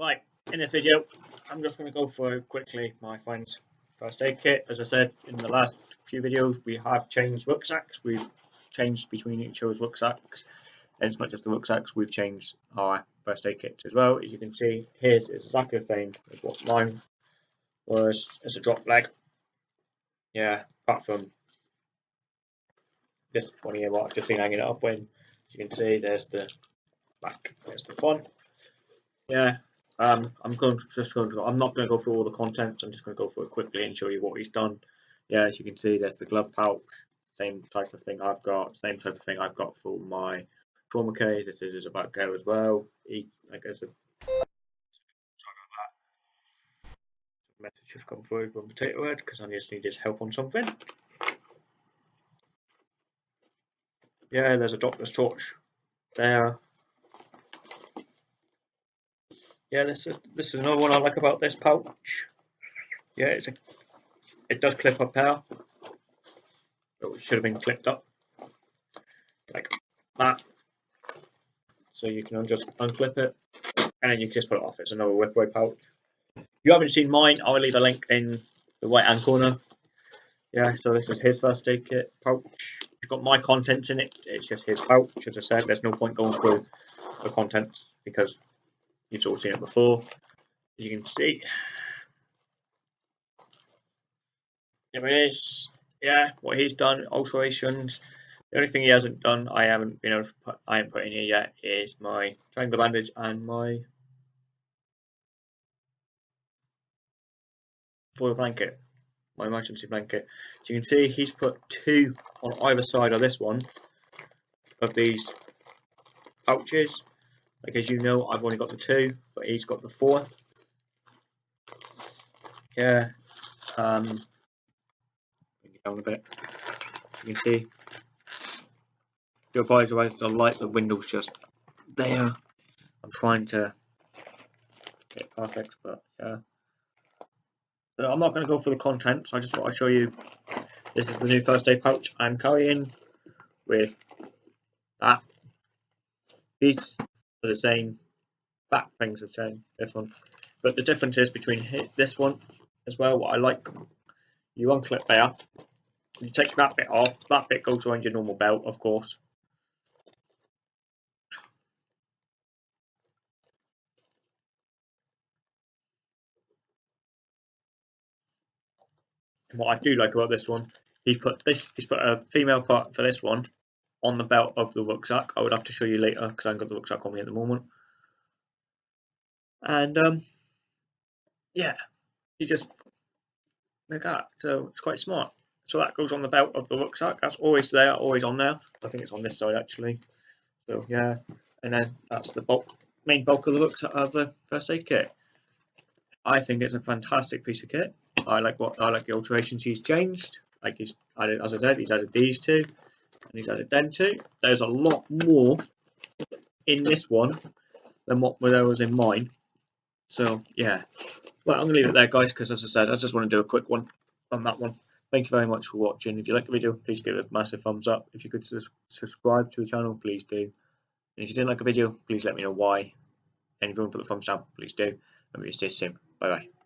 Right, in this video, I'm just going to go through quickly my friend's first aid kit. As I said in the last few videos, we have changed rucksacks. We've changed between each other's rucksacks. And it's not just the rucksacks, we've changed our first aid kits as well. As you can see, his is exactly the same as what mine was. It's a drop leg. Yeah, apart from this one here, what I've just been hanging it up when. As you can see, there's the back, there's the front. Yeah, um, I'm going to just going to. I'm not going to go through all the contents. I'm just going to go through it quickly and show you what he's done. Yeah, as you can see, there's the glove pouch. Same type of thing I've got. Same type of thing I've got for my trauma case. This is about go as well. He, I guess, a, message just come through from Potato Head because I just need his help on something. Yeah, there's a doctor's torch there yeah, this is this is another one I like about this pouch. Yeah, it's a it does clip up there. It should have been clipped up like that. So you can just unclip it and then you can just put it off. It's another whip away pouch. If you haven't seen mine, I'll leave a link in the right hand corner. Yeah, so this is his first aid kit pouch. It's got my contents in it. It's just his pouch. As I said, there's no point going through the contents because You've all seen it before. As you can see, there it is. Yeah, what he's done, alterations. The only thing he hasn't done, I haven't been able to put, I haven't put in here yet, is my triangle bandage and my foil blanket, my emergency blanket. So you can see he's put two on either side of this one of these pouches like as you know, I've only got the two, but he's got the four. Yeah. Um, down a bit. You can see. Your Do apologise. The light, the window's just there. I'm trying to get it perfect, but yeah. So I'm not going to go for the contents. I just want to show you. This is the new first aid pouch I'm carrying with that. These the same back things the same this one. But the difference is between this one as well what I like. You unclip there you take that bit off that bit goes around your normal belt of course. And what I do like about this one he's put this he's put a female part for this one on the belt of the rucksack. I would have to show you later because I haven't got the rucksack on me at the moment. And um, yeah, you just like that. So it's quite smart. So that goes on the belt of the rucksack. That's always there, always on there. I think it's on this side actually. So yeah, and then that's the bulk, main bulk of the rucksack of the first aid kit. I think it's a fantastic piece of kit. I like what I like the alterations he's changed. Like he's added, as I said, he's added these two and he's added them two. There's a lot more in this one than what there was in mine. So yeah, well I'm gonna leave it there guys because as I said I just want to do a quick one on that one. Thank you very much for watching. If you like the video please give it a massive thumbs up. If you could subscribe to the channel please do. And if you didn't like the video please let me know why. And if you want to put the thumbs down please do. And we'll see you soon. Bye bye.